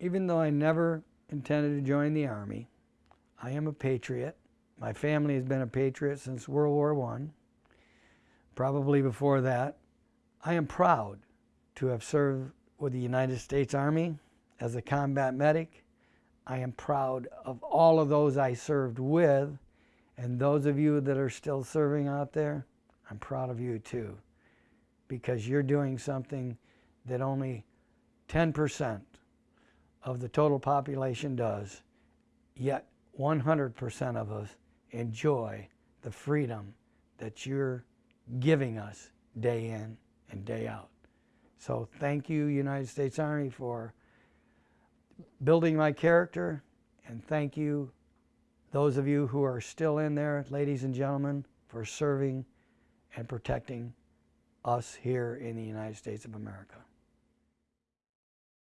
even though I never intended to join the Army, I am a patriot. My family has been a patriot since World War I, probably before that. I am proud to have served with the United States Army as a combat medic. I am proud of all of those I served with, and those of you that are still serving out there, I'm proud of you too, because you're doing something that only 10% of the total population does, yet 100% of us enjoy the freedom that you're giving us day in and day out. So thank you, United States Army, for building my character, and thank you, those of you who are still in there, ladies and gentlemen, for serving and protecting us here in the United States of America.